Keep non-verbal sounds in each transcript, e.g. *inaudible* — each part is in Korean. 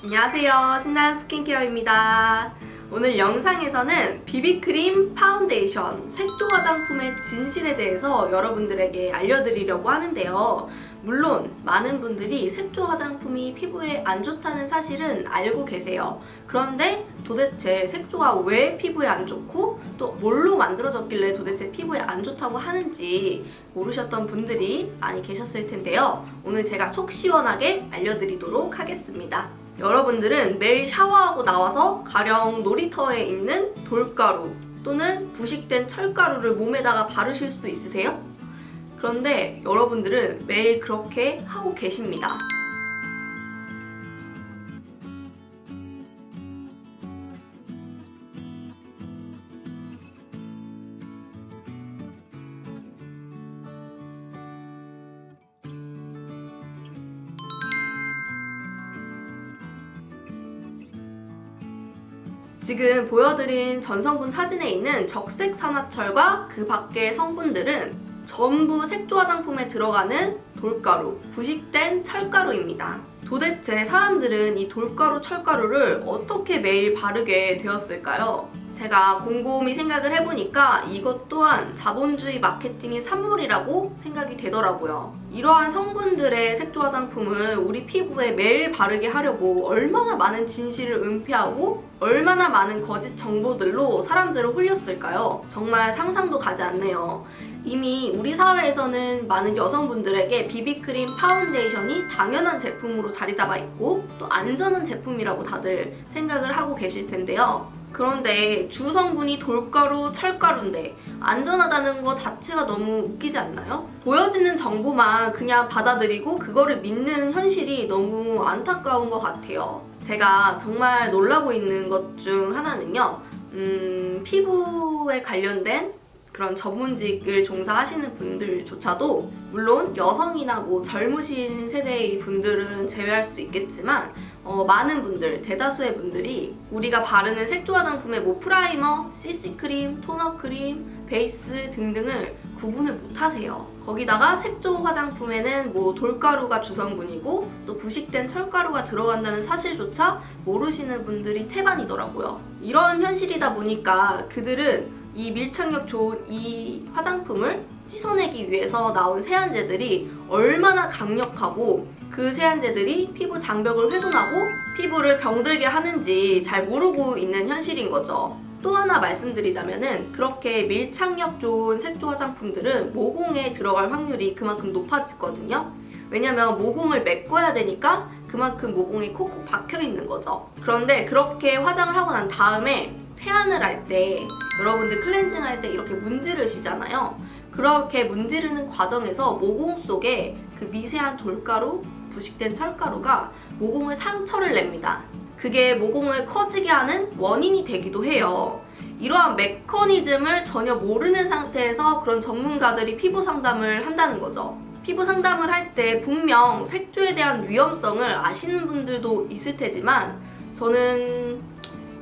안녕하세요. 신나는 스킨케어입니다. 오늘 영상에서는 비비크림 파운데이션 색조 화장품의 진실에 대해서 여러분들에게 알려드리려고 하는데요. 물론 많은 분들이 색조 화장품이 피부에 안 좋다는 사실은 알고 계세요. 그런데 도대체 색조가 왜 피부에 안 좋고 또 뭘로 만들어졌길래 도대체 피부에 안 좋다고 하는지 모르셨던 분들이 많이 계셨을 텐데요. 오늘 제가 속 시원하게 알려드리도록 하겠습니다 여러분들은 매일 샤워하고 나와서 가령 놀이터에 있는 돌가루 또는 부식된 철가루를 몸에다가 바르실 수 있으세요? 그런데 여러분들은 매일 그렇게 하고 계십니다. 지금 보여드린 전성분 사진에 있는 적색 산화철과 그 밖의 성분들은 전부 색조 화장품에 들어가는 돌가루, 부식된 철가루입니다. 도대체 사람들은 이 돌가루, 철가루를 어떻게 매일 바르게 되었을까요? 제가 곰곰이 생각을 해보니까 이것 또한 자본주의 마케팅의 산물이라고 생각이 되더라고요. 이러한 성분들의 색조 화장품을 우리 피부에 매일 바르게 하려고 얼마나 많은 진실을 은폐하고 얼마나 많은 거짓 정보들로 사람들을 홀렸을까요? 정말 상상도 가지 않네요. 이미 우리 사회에서는 많은 여성분들에게 비비크림 파운데이션이 당연한 제품으로 자리 잡아 있고 또 안전한 제품이라고 다들 생각을 하고 계실 텐데요. 그런데 주성분이 돌가루, 철가루인데 안전하다는 것 자체가 너무 웃기지 않나요? 보여지는 정보만 그냥 받아들이고 그거를 믿는 현실이 너무 안타까운 것 같아요. 제가 정말 놀라고 있는 것 중 하나는요. 음, 피부에 관련된 그런 전문직을 종사하시는 분들조차도 물론 여성이나 뭐 젊으신 세대의 분들은 제외할 수 있겠지만 어, 많은 분들, 대다수의 분들이 우리가 바르는 색조 화장품의 뭐 프라이머, CC크림, 토너크림, 베이스 등등을 구분을 못하세요. 거기다가 색조 화장품에는 뭐 돌가루가 주성분이고 또 부식된 철가루가 들어간다는 사실조차 모르시는 분들이 태반이더라고요. 이런 현실이다 보니까 그들은 이 밀착력 좋은 이 화장품을 씻어내기 위해서 나온 세안제들이 얼마나 강력하고 그 세안제들이 피부 장벽을 훼손하고 피부를 병들게 하는지 잘 모르고 있는 현실인 거죠. 또 하나 말씀드리자면 은 그렇게 밀착력 좋은 색조 화장품들은 모공에 들어갈 확률이 그만큼 높아지거든요. 왜냐면 모공을 메꿔야 되니까 그만큼 모공이 콕콕 박혀 있는 거죠. 그런데 그렇게 화장을 하고 난 다음에 세안을 할 때 여러분들 클렌징 할 때 이렇게 문지르시잖아요. 그렇게 문지르는 과정에서 모공 속에 그 미세한 돌가루, 부식된 철가루가 모공을 상처를 냅니다. 그게 모공을 커지게 하는 원인이 되기도 해요. 이러한 메커니즘을 전혀 모르는 상태에서 그런 전문가들이 피부 상담을 한다는 거죠. 피부 상담을 할 때 분명 색조에 대한 위험성을 아시는 분들도 있을 테지만 저는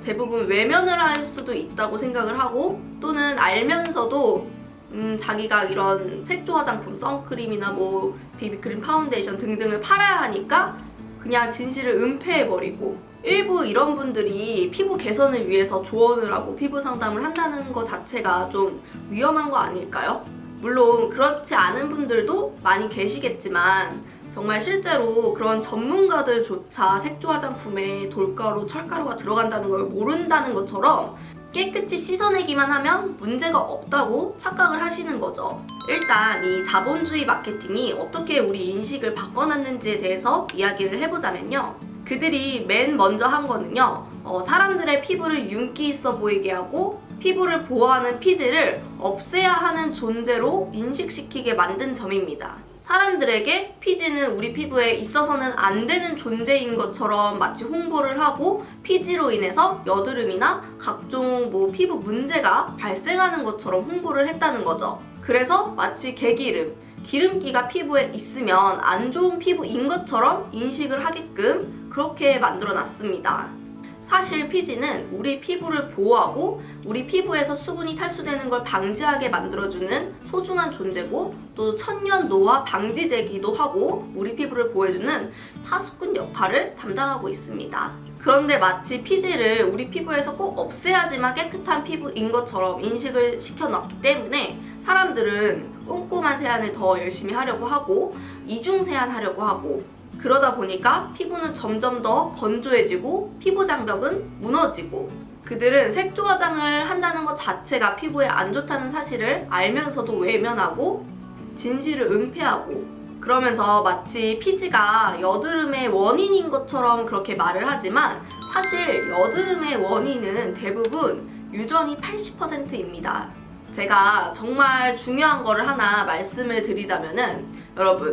대부분 외면을 할 수도 있다고 생각을 하고 또는 알면서도 음, 자기가 이런 색조 화장품, 선크림이나 뭐 비비크림, 파운데이션 등등을 팔아야 하니까 그냥 진실을 은폐해버리고 일부 이런 분들이 피부 개선을 위해서 조언을 하고 피부 상담을 한다는 것 자체가 좀 위험한 거 아닐까요? 물론 그렇지 않은 분들도 많이 계시겠지만 정말 실제로 그런 전문가들조차 색조 화장품에 돌가루, 철가루가 들어간다는 걸 모른다는 것처럼 깨끗이 씻어내기만 하면 문제가 없다고 착각을 하시는 거죠. 일단 이 자본주의 마케팅이 어떻게 우리 인식을 바꿔놨는지에 대해서 이야기를 해보자면요. 그들이 맨 먼저 한 거는요. 어, 사람들의 피부를 윤기 있어 보이게 하고 피부를 보호하는 피지를 없애야 하는 존재로 인식시키게 만든 점입니다. 사람들에게 피지는 우리 피부에 있어서는 안 되는 존재인 것처럼 마치 홍보를 하고 피지로 인해서 여드름이나 각종 뭐 피부 문제가 발생하는 것처럼 홍보를 했다는 거죠. 그래서 마치 개기름, 기름기가 피부에 있으면 안 좋은 피부인 것처럼 인식을 하게끔 그렇게 만들어 놨습니다. 사실 피지는 우리 피부를 보호하고 우리 피부에서 수분이 탈수되는 걸 방지하게 만들어주는 소중한 존재고 또 천년 노화 방지제기도 하고 우리 피부를 보호해주는 파수꾼 역할을 담당하고 있습니다. 그런데 마치 피지를 우리 피부에서 꼭 없애야지만 깨끗한 피부인 것처럼 인식을 시켜놨기 때문에 사람들은 꼼꼼한 세안을 더 열심히 하려고 하고 이중 세안하려고 하고 그러다 보니까 피부는 점점 더 건조해지고 피부 장벽은 무너지고 그들은 색조 화장을 한다는 것 자체가 피부에 안 좋다는 사실을 알면서도 외면하고 진실을 은폐하고 그러면서 마치 피지가 여드름의 원인인 것처럼 그렇게 말을 하지만 사실 여드름의 원인은 대부분 유전이 80%입니다. 제가 정말 중요한 거를 하나 말씀을 드리자면은 여러분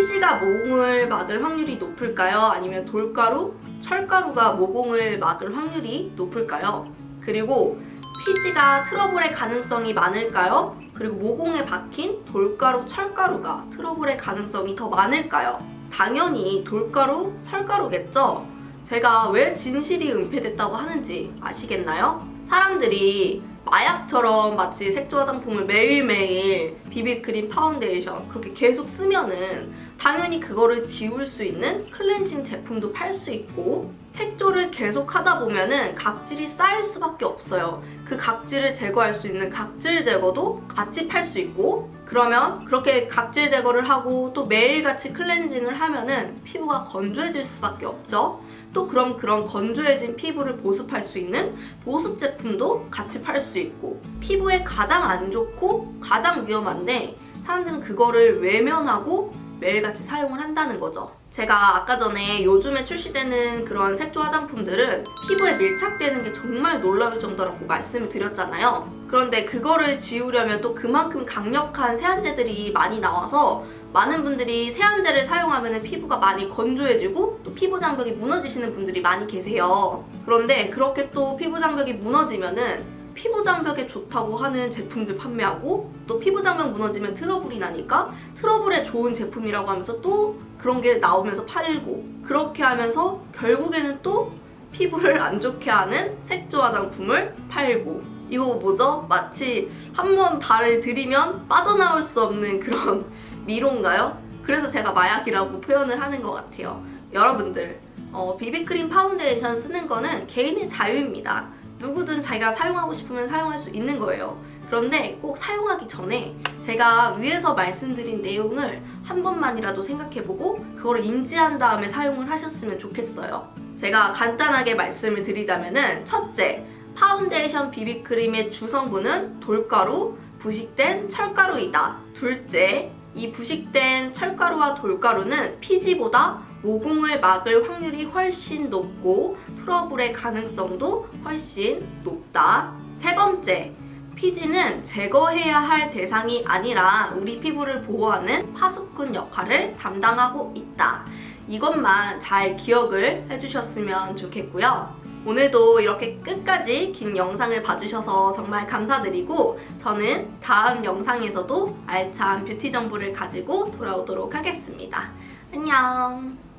피지가 모공을 막을 확률이 높을까요? 아니면 돌가루, 철가루가 모공을 막을 확률이 높을까요? 그리고 피지가 트러블의 가능성이 많을까요? 그리고 모공에 박힌 돌가루, 철가루가 트러블의 가능성이 더 많을까요? 당연히 돌가루, 철가루겠죠? 제가 왜 진실이 은폐됐다고 하는지 아시겠나요? 사람들이 마약처럼 마치 색조 화장품을 매일매일 비비크림, 파운데이션 그렇게 계속 쓰면은 당연히 그거를 지울 수 있는 클렌징 제품도 팔 수 있고 색조를 계속 하다 보면은 각질이 쌓일 수밖에 없어요. 그 각질을 제거할 수 있는 각질 제거도 같이 팔 수 있고 그러면 그렇게 각질 제거를 하고 또 매일같이 클렌징을 하면은 피부가 건조해질 수밖에 없죠. 또 그럼 그런 건조해진 피부를 보습할 수 있는 보습 제품도 같이 팔 수 있고 피부에 가장 안 좋고 가장 위험한데 사람들은 그거를 외면하고 매일같이 사용을 한다는 거죠. 제가 아까 전에 요즘에 출시되는 그런 색조 화장품들은 피부에 밀착되는 게 정말 놀라울 정도라고 말씀을 드렸잖아요. 그런데 그거를 지우려면 또 그만큼 강력한 세안제들이 많이 나와서 많은 분들이 세안제를 사용하면 피부가 많이 건조해지고 또 피부 장벽이 무너지시는 분들이 많이 계세요. 그런데 그렇게 또 피부 장벽이 무너지면은 피부 장벽에 좋다고 하는 제품들 판매하고 또 피부 장벽 무너지면 트러블이 나니까 트러블에 좋은 제품이라고 하면서 또 그런 게 나오면서 팔고 그렇게 하면서 결국에는 또 피부를 안 좋게 하는 색조 화장품을 팔고 이거 뭐죠? 마치 한 번 발을 들이면 빠져나올 수 없는 그런 *laughs* 미로인가요? 그래서 제가 마약이라고 표현을 하는 것 같아요. 여러분들 어, 비비크림 파운데이션 쓰는 거는 개인의 자유입니다. 누구든 자기가 사용하고 싶으면 사용할 수 있는 거예요. 그런데 꼭 사용하기 전에 제가 위에서 말씀드린 내용을 한 번만이라도 생각해보고 그걸 인지한 다음에 사용을 하셨으면 좋겠어요. 제가 간단하게 말씀을 드리자면 은 첫째, 파운데이션 비비크림의 주성분은 돌가루, 부식된 철가루이다. 둘째, 이 부식된 철가루와 돌가루는 피지보다 모공을 막을 확률이 훨씬 높고 트러블의 가능성도 훨씬 높다. 세 번째, 피지는 제거해야 할 대상이 아니라 우리 피부를 보호하는 파수꾼 역할을 담당하고 있다. 이것만 잘 기억을 해주셨으면 좋겠고요. 오늘도 이렇게 끝까지 긴 영상을 봐주셔서 정말 감사드리고 저는 다음 영상에서도 알찬 뷰티 정보를 가지고 돌아오도록 하겠습니다. 안녕!